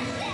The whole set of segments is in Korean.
Yeah.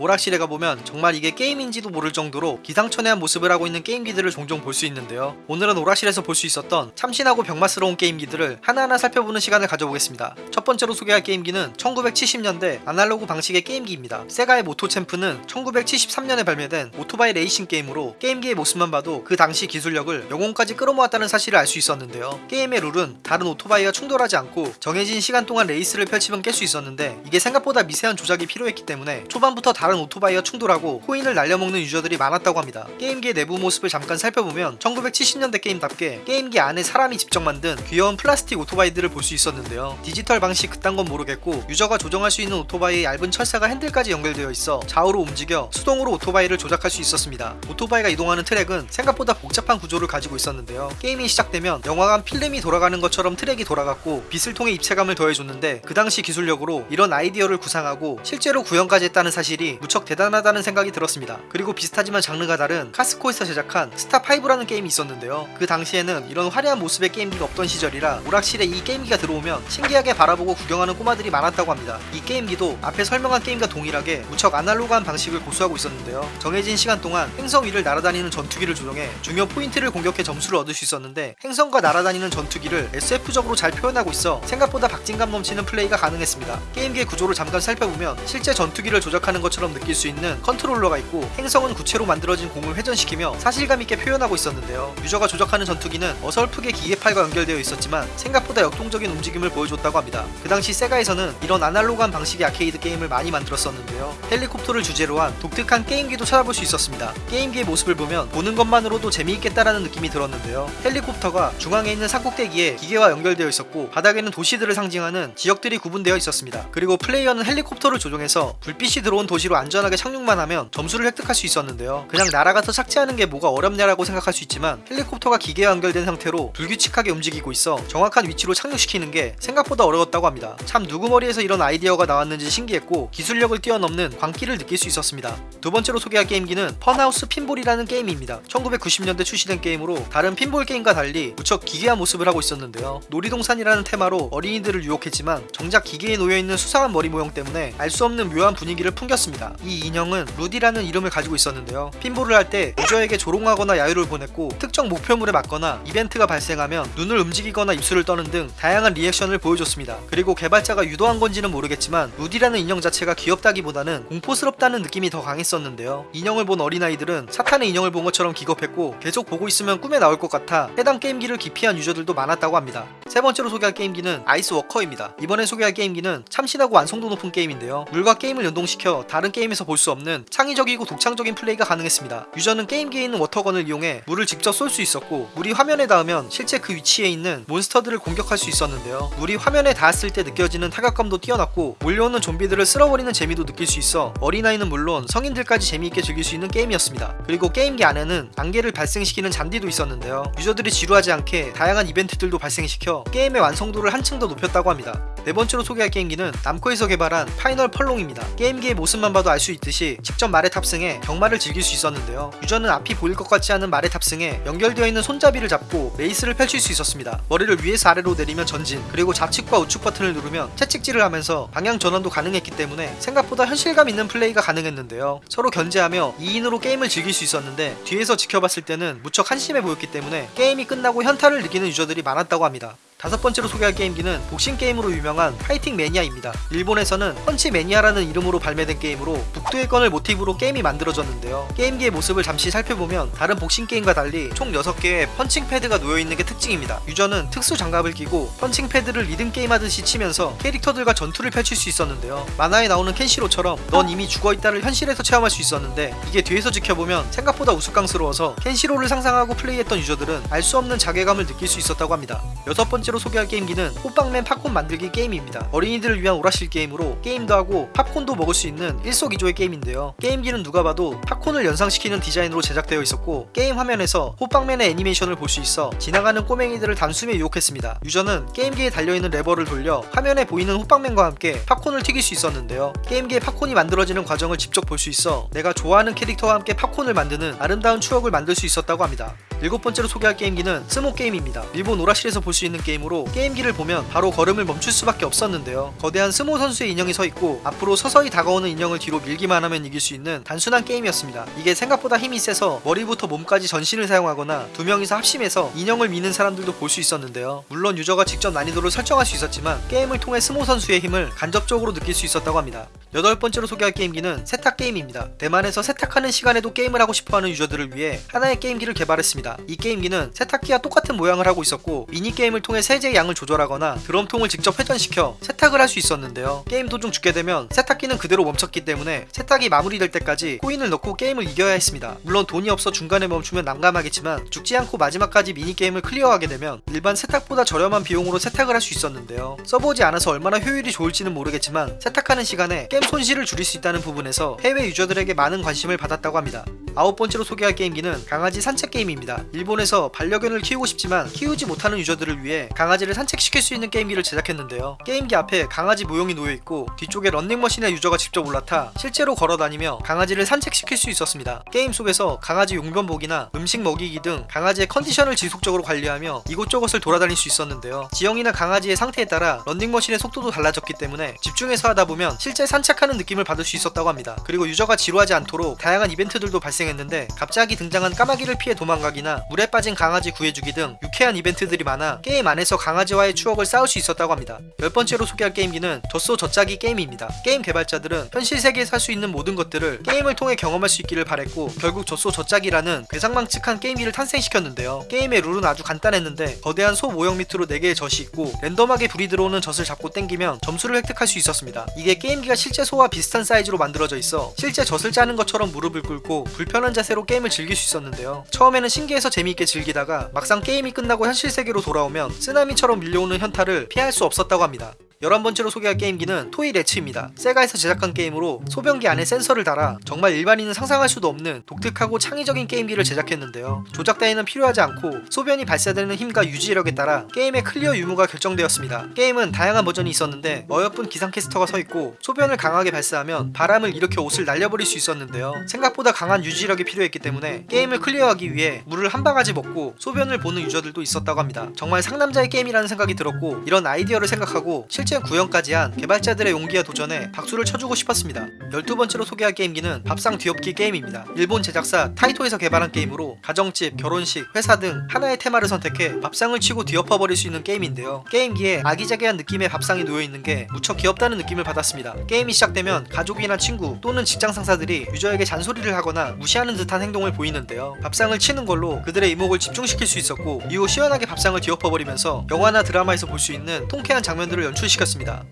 오락실에 가보면 정말 이게 게임인지도 모를 정도로 기상천외한 모습을 하고 있는 게임기들을 종종 볼 수 있는데요. 오늘은 오락실에서 볼 수 있었던 참신하고 병맛스러운 게임기들을 하나하나 살펴보는 시간을 가져보겠습니다. 첫 번째로 소개할 게임기는 1970년대 아날로그 방식의 게임기입니다. 세가의 모토챔프는 1973년에 발매된 오토바이 레이싱 게임으로 게임기의 모습만 봐도 그 당시 기술력을 영혼까지 끌어모았다는 사실을 알 수 있었는데요. 게임의 룰은 다른 오토바이와 충돌하지 않고 정해진 시간 동안 레이스를 펼치면 깰 수 있었는데 이게 생각보다 미세한 조작이 필요했기 때문에 초반부터 다른 오토바이와 충돌하고 코인을 날려먹는 유저들이 많았다고 합니다. 게임기의 내부 모습을 잠깐 살펴보면 1970년대 게임답게 게임기 안에 사람이 직접 만든 귀여운 플라스틱 오토바이들을 볼 수 있었는데요. 디지털 방식 그딴 건 모르겠고 유저가 조정할 수 있는 오토바이의 얇은 철사가 핸들까지 연결되어 있어 좌우로 움직여 수동으로 오토바이를 조작할 수 있었습니다. 오토바이가 이동하는 트랙은 생각보다 복잡한 구조를 가지고 있었는데요. 게임이 시작되면 영화관 필름이 돌아가는 것처럼 트랙이 돌아갔고 빛을 통해 입체감을 더해줬는데 그 당시 기술력으로 이런 아이디어를 구상하고 실제로 구현까지 했다는 사실이 무척 대단하다는 생각이 들었습니다. 그리고 비슷하지만 장르가 다른 카스코에서 제작한 스타5라는 게임이 있었는데요. 그 당시에는 이런 화려한 모습의 게임기가 없던 시절이라 오락실에 이 게임기가 들어오면 신기하게 바라보고 구경하는 꼬마들이 많았다고 합니다. 이 게임기도 앞에 설명한 게임과 동일하게 무척 아날로그한 방식을 고수하고 있었는데요. 정해진 시간 동안 행성 위를 날아다니는 전투기를 조종해 중요 포인트를 공격해 점수를 얻을 수 있었는데 행성과 날아다니는 전투기를 SF적으로 잘 표현하고 있어 생각보다 박진감 넘치는 플레이가 가능했습니다. 게임기의 구조를 잠깐 살펴보면 실제 전투기를 조작하는 것처럼 느낄 수 있는 컨트롤러가 있고 행성은 구체로 만들어진 공을 회전시키며 사실감 있게 표현하고 있었는데요. 유저가 조작하는 전투기는 어설프게 기계팔과 연결되어 있었지만 생각보다 역동적인 움직임을 보여줬다고 합니다. 그 당시 세가에서는 이런 아날로그한 방식의 아케이드 게임을 많이 만들었었는데요. 헬리콥터를 주제로 한 독특한 게임기도 찾아볼 수 있었습니다. 게임기의 모습을 보면 보는 것만으로도 재미있겠다라는 느낌이 들었는데요. 헬리콥터가 중앙에 있는 산꼭대기에 기계와 연결되어 있었고 바닥에는 도시들을 상징하는 지역들이 구분되어 있었습니다. 그리고 플레이어는 헬리콥터를 조종해서 불빛이 들어온 도시로 안전하게 착륙만 하면 점수를 획득할 수 있었는데요. 그냥 날아가서 착지하는 게 뭐가 어렵냐라고 생각할 수 있지만 헬리콥터가 기계와 연결된 상태로 불규칙하게 움직이고 있어 정확한 위치로 착륙시키는 게 생각보다 어려웠다고 합니다. 참 누구 머리에서 이런 아이디어가 나왔는지 신기했고 기술력을 뛰어넘는 광기를 느낄 수 있었습니다. 두 번째로 소개할 게임기는 펀하우스 핀볼이라는 게임입니다. 1990년대 출시된 게임으로 다른 핀볼 게임과 달리 무척 기괴한 모습을 하고 있었는데요. 놀이동산이라는 테마로 어린이들을 유혹했지만 정작 기계에 놓여있는 수상한 머리 모형 때문에 알 수 없는 묘한 분위기를 풍겼습니다. 이 인형은 루디라는 이름을 가지고 있었는데요. 핀볼을 할 때 유저에게 조롱하거나 야유를 보냈고 특정 목표물에 맞거나 이벤트가 발생하면 눈을 움직이거나 입술을 떠는 등 다양한 리액션을 보여줬습니다. 그리고 개발자가 유도한 건지는 모르겠지만 루디라는 인형 자체가 귀엽다기보다는 공포스럽다는 느낌이 더 강했었는데요. 인형을 본 어린아이들은 사탄의 인형을 본 것처럼 기겁했고 계속 보고 있으면 꿈에 나올 것 같아 해당 게임기를 기피한 유저들도 많았다고 합니다. 세 번째로 소개할 게임기는 아이스워커입니다. 이번에 소개할 게임기는 참신하고 완성도 높은 게임인데요. 물과 게임을 연동시켜 다른 게임에서 볼 수 없는 창의적이고 독창적인 플레이가 가능했습니다. 유저는 게임기에 있는 워터건을 이용해 물을 직접 쏠 수 있었고 물이 화면에 닿으면 실제 그 위치에 있는 몬스터들을 공격할 수 있었는데요. 물이 화면에 닿았을 때 느껴지는 타격감도 뛰어났고 몰려오는 좀비들을 쓸어버리는 재미도 느낄 수 있어 어린아이는 물론 성인들까지 재미있게 즐길 수 있는 게임이었습니다. 그리고 게임기 안에는 안개를 발생시키는 장치도 있었는데요. 유저들이 지루하지 않게 다양한 이벤트들도 발생시켜 게임의 완성도를 한층 더 높였다고 합니다. 네 번째로 소개할 게임기는 남코에서 개발한 파이널 펄롱입니다. 게임기의 모습만 봐도 알 수 있듯이 직접 말에 탑승해 경마를 즐길 수 있었는데요. 유저는 앞이 보일 것 같지 않은 말에 탑승해 연결되어 있는 손잡이를 잡고 레이스를 펼칠 수 있었습니다. 머리를 위에서 아래로 내리면 전진, 그리고 좌측과 우측 버튼을 누르면 채찍질을 하면서 방향 전환도 가능했기 때문에 생각보다 현실감 있는 플레이가 가능했는데요. 서로 견제하며 2인으로 게임을 즐길 수 있었는데 뒤에서 지켜봤을 때는 무척 한심해 보였기 때문에 게임이 끝나고 현타를 느끼는 유저들이 많았다고 합니다. 다섯 번째로 소개할 게임기는 복싱 게임으로 유명한 파이팅 매니아입니다. 일본에서는 펀치 매니아라는 이름으로 발매된 게임으로 북두의 권을 모티브로 게임이 만들어졌는데요. 게임기의 모습을 잠시 살펴보면 다른 복싱 게임과 달리 총 6개의 펀칭 패드가 놓여있는 게 특징입니다. 유저는 특수 장갑을 끼고 펀칭 패드를 리듬 게임 하듯이 치면서 캐릭터들과 전투를 펼칠 수 있었는데요. 만화에 나오는 켄시로처럼 넌 이미 죽어있다를 현실에서 체험할 수 있었는데 이게 뒤에서 지켜보면 생각보다 우스꽝스러워서 켄시로를 상상하고 플레이했던 유저들은 알 수 없는 자괴감을 느낄 수 있었다고 합니다. 여섯 번째로 소개할 게임기는 호빵맨 팝콘 만들기 게임입니다. 어린이들을 위한 오락실 게임으로 게임도 하고 팝콘도 먹을 수 있는 일석이조의 게임인데요. 게임기는 누가 봐도 팝콘을 연상시키는 디자인으로 제작되어 있었고 게임 화면에서 호빵맨의 애니메이션을 볼 수 있어 지나가는 꼬맹이들을 단숨에 유혹했습니다. 유저는 게임기에 달려있는 레버를 돌려 화면에 보이는 호빵맨과 함께 팝콘을 튀길 수 있었는데요. 게임기에 팝콘이 만들어지는 과정을 직접 볼 수 있어 내가 좋아하는 캐릭터와 함께 팝콘을 만드는 아름다운 추억을 만들 수 있었다고 합니다. 일곱 번째로 소개할 게임기는 스모 게임입니다. 일본 오락실에서 볼 수 있는 게임으로 게임기를 보면 바로 걸음을 멈출 수밖에 없었는데요. 거대한 스모 선수의 인형이 서 있고 앞으로 서서히 다가오는 인형을 뒤로 밀기만 하면 이길 수 있는 단순한 게임이었습니다. 이게 생각보다 힘이 세서 머리부터 몸까지 전신을 사용하거나 두 명이서 합심해서 인형을 미는 사람들도 볼 수 있었는데요. 물론 유저가 직접 난이도를 설정할 수 있었지만 게임을 통해 스모 선수의 힘을 간접적으로 느낄 수 있었다고 합니다. 여덟 번째로 소개할 게임기는 세탁 게임입니다. 대만에서 세탁하는 시간에도 게임을 하고 싶어하는 유저들을 위해 하나의 게임기를 개발했습니다. 이 게임기는 세탁기와 똑같은 모양을 하고 있었고 미니 게임을 통해 세제의 양을 조절하거나 드럼통을 직접 회전시켜 세탁을 할 수 있었는데요. 게임 도중 죽게 되면 세탁기는 그대로 멈췄기 때문에 세탁이 마무리될 때까지 코인을 넣고 게임을 이겨야 했습니다. 물론 돈이 없어 중간에 멈추면 난감하겠지만 죽지 않고 마지막까지 미니 게임을 클리어하게 되면 일반 세탁보다 저렴한 비용으로 세탁을 할 수 있었는데요. 써보지 않아서 얼마나 효율이 좋을지는 모르겠지만 세탁하는 시간에 게임 손실을 줄일 수 있다는 부분에서 해외 유저들에게 많은 관심을 받았다고 합니다. 아홉 번째로 소개할 게임기는 강아지 산책 게임입니다. 일본에서 반려견을 키우고 싶지만 키우지 못하는 유저들을 위해 강아지를 산책시킬 수 있는 게임기를 제작했는데요. 게임기 앞에 강아지 모형이 놓여 있고 뒤쪽에 런닝머신에 유저가 직접 올라타 실제로 걸어다니며 강아지를 산책시킬 수 있었습니다. 게임 속에서 강아지 용변보기나 음식 먹이기 등 강아지의 컨디션을 지속적으로 관리하며 이곳저곳을 돌아다닐 수 있었는데요. 지형이나 강아지의 상태에 따라 런닝머신의 속도도 달라졌기 때문에 집중해서 하다 보면 실제 산책하는 느낌을 받을 수 있었다고 합니다. 그리고 유저가 지루하지 않도록 다양한 이벤트들도 발생 했는데 갑자기 등장한 까마귀를 피해 도망가기나 물에 빠진 강아지 구해주기 등 유쾌한 이벤트들이 많아 게임 안에서 강아지와의 추억을 쌓을 수 있었다고 합니다. 열 번째로 소개할 게임기는 젖소 젖짜기 게임입니다. 게임 개발자들은 현실 세계에서 할 수 있는 모든 것들을 게임을 통해 경험할 수 있기를 바랬고 결국 젖소 젖짜기라는 괴상망측한 게임기를 탄생시켰는데요. 게임의 룰은 아주 간단했는데 거대한 소 모형 밑으로 4개의 젖이 있고 랜덤하게 불이 들어오는 젖을 잡고 땡기면 점수를 획득할 수 있었습니다. 이게 게임기가 실제 소와 비슷한 사이즈로 만들어져 있어 실제 젖을 짜는 것처럼 무릎을 꿇고 불편한 자세로 게임을 즐길 수 있었는데요. 처음에는 신기해서 재미있게 즐기다가 막상 게임이 끝나 고 현실 세계로 돌아오면 쓰나미처럼 밀려오는 현타를 피할 수 없었다고 합니다. 11번째로 소개할 게임기는 Toylets입니다. 세가에서 제작한 게임으로 소변기 안에 센서를 달아 정말 일반인은 상상할 수도 없는 독특하고 창의적인 게임기를 제작했는데요. 조작 따위는 필요하지 않고 소변이 발사되는 힘과 유지력에 따라 게임의 클리어 유무가 결정되었습니다. 게임은 다양한 버전이 있었는데 어여쁜 기상캐스터가 서 있고 소변을 강하게 발사하면 바람을 일으켜 옷을 날려버릴 수 있었는데요. 생각보다 강한 유지력이 필요했기 때문에 게임을 클리어하기 위해 물을 한 바가지 먹고 소변을 보는 유저들도 있었다고 합니다. 정말 상남자의 게임이라는 생각이 들었고 이런 아이디어를 생각하고 실제 구현까지 한 개발자들의 용기와 도전에 박수를 쳐주고 싶었습니다. 12번째로 소개할 게임기는 밥상 뒤엎기 게임입니다. 일본 제작사 타이토에서 개발한 게임으로 가정집, 결혼식, 회사 등 하나의 테마를 선택해 밥상을 치고 뒤엎어버릴 수 있는 게임인데요. 게임기에 아기자기한 느낌의 밥상이 놓여있는 게 무척 귀엽다는 느낌을 받았습니다. 게임이 시작되면 가족이나 친구 또는 직장 상사들이 유저에게 잔소리를 하거나 무시하는 듯한 행동을 보이는데요. 밥상을 치는 걸로 그들의 이목을 집중시킬 수 있었고 이후 시원하게 밥상을 뒤엎어버리면서 영화나 드라마에서 볼 수 있는 통쾌한 장면들을 연출시켰습니다.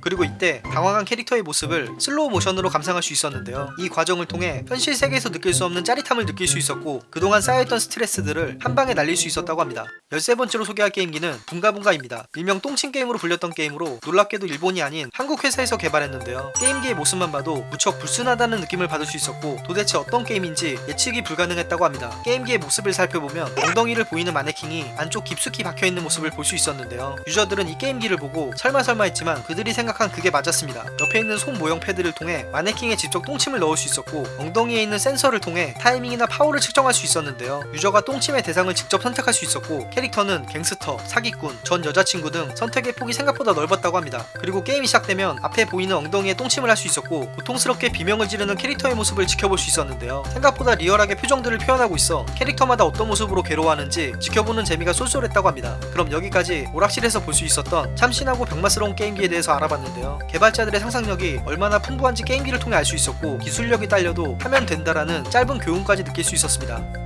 그리고 이때 당황한 캐릭터의 모습을 슬로우 모션으로 감상할 수 있었는데요. 이 과정을 통해 현실 세계에서 느낄 수 없는 짜릿함을 느낄 수 있었고 그동안 쌓여있던 스트레스들을 한 방에 날릴 수 있었다고 합니다. 13번째로 소개할 게임기는 붕가붕가입니다. 일명 똥침 게임으로 불렸던 게임으로 놀랍게도 일본이 아닌 한국 회사에서 개발했는데요. 게임기의 모습만 봐도 무척 불순하다는 느낌을 받을 수 있었고 도대체 어떤 게임인지 예측이 불가능했다고 합니다. 게임기의 모습을 살펴보면 엉덩이를 보이는 마네킹이 안쪽 깊숙이 박혀있는 모습을 볼 수 있었는데요. 유저들은 이 게임기를 보고 설마 설마 했지만 그들이 생각한 그게 맞았습니다. 옆에 있는 손 모형 패드를 통해 마네킹에 직접 똥침을 넣을 수 있었고 엉덩이에 있는 센서를 통해 타이밍이나 파워를 측정할 수 있었는데요. 유저가 똥침의 대상을 직접 선택할 수 있었고 캐릭터는 갱스터, 사기꾼, 전 여자친구 등 선택의 폭이 생각보다 넓었다고 합니다. 그리고 게임이 시작되면 앞에 보이는 엉덩이에 똥침을 할 수 있었고 고통스럽게 비명을 지르는 캐릭터의 모습을 지켜볼 수 있었는데요. 생각보다 리얼하게 표정들을 표현하고 있어 캐릭터마다 어떤 모습으로 괴로워하는지 지켜보는 재미가 쏠쏠했다고 합니다. 그럼 여기까지 오락실에서 볼 수 있었던 참신하고 병맛스러운 게임기 에 대해서 알아봤는데요. 개발자들의 상상력이 얼마나 풍부한지 게임기를 통해 알 수 있었고 기술력이 딸려도 하면 된다라는 짧은 교훈까지 느낄 수 있었습니다.